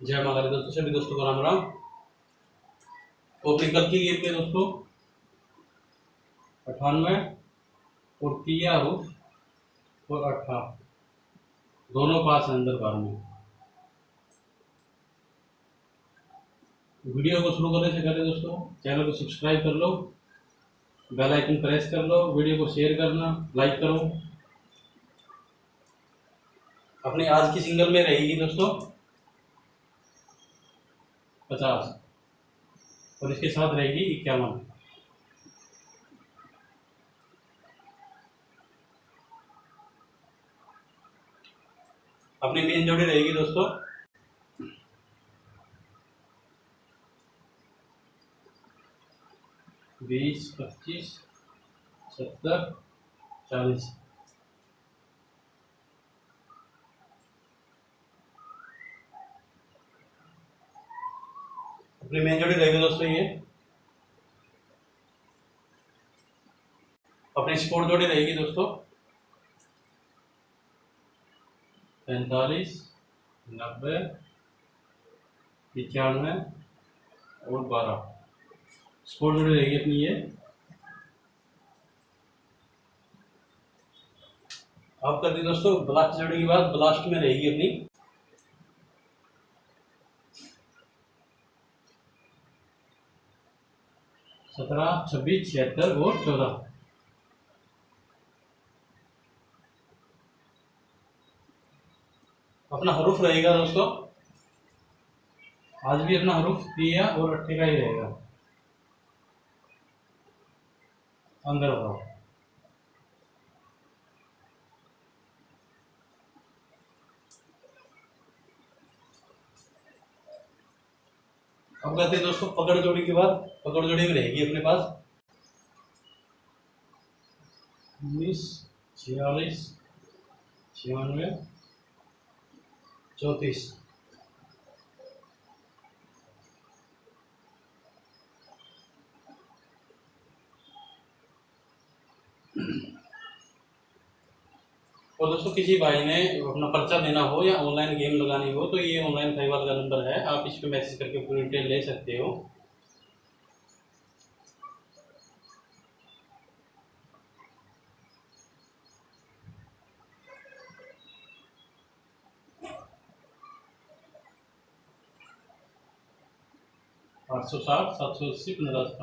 जय माता दोस्तों, सभी दोस्तों को राम राम। अपनी की गेम पे दोस्तों, अठानवे और तिया रूफ और अट्ठा दोनों पास अंदर बार में। वीडियो को शुरू करने से पहले दोस्तों, चैनल को सब्सक्राइब कर लो, बेल आइकन प्रेस कर लो, वीडियो को शेयर करना, लाइक करो। अपनी आज की सिंगल में रहेगी दोस्तों। पचास। और इसके साथ रहेगी इक्यावन। अपनी मेन जोड़ी रहेगी दोस्तों। बीस, पच्चीस, सत्तर, चालीस। अपनी मेन जोड़ी रहेगी दोस्तों ये। अपनी स्पोर्ट जोड़ी रहेगी दोस्तों। पैंतालीस, नब्बे पचानवे और बारह। स्पोर्ट जोड़ी रहेगी अपनी ये। अब दी दोस्तों ब्लास्ट जोड़ी की बात ब्लास्ट में रहेगी अपनी। सत्रह, छब्बीस, छिहत्तर और चौदह। अपना हरूफ रहेगा दोस्तों। आज भी अपना हरूफ दिया और अट्ठे का ही रहेगा। अंदर बताओ। अब कहते हैं दोस्तों पकड़ जोड़ी के बाद पकड़ जोड़ी में रहेगी अपने पास। उन्नीस, छियालीस, छियानवे, चौंतीस। और दोस्तों, किसी भाई ने अपना पर्चा देना हो या ऑनलाइन गेम लगानी हो तो ये ऑनलाइन फाइवर का नंबर है। आप इस पर मैसेज करके पूरी डिटेल ले सकते हो। आठ सौ साठ, सात सौ अस्सी, पंद्रह सौ